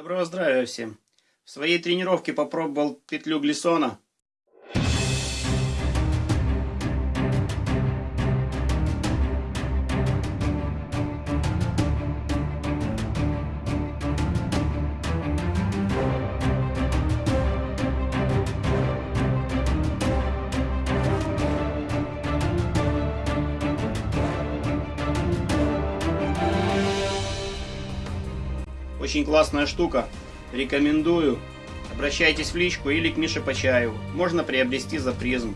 Доброго здравия всем. В своей тренировке попробовал петлю глиссона. Очень классная штука. Рекомендую. Обращайтесь в личку или к Мише Почаеву. Можно приобрести за призм.